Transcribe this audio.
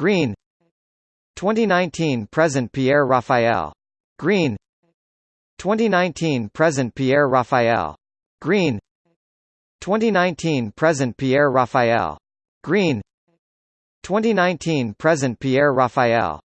Green. 2019 present Pierre Raphael. Green. 2019 present Pierre Raphael. Green. 2019 present Pierre Raphael. Green. 2019 present Pierre Raphael.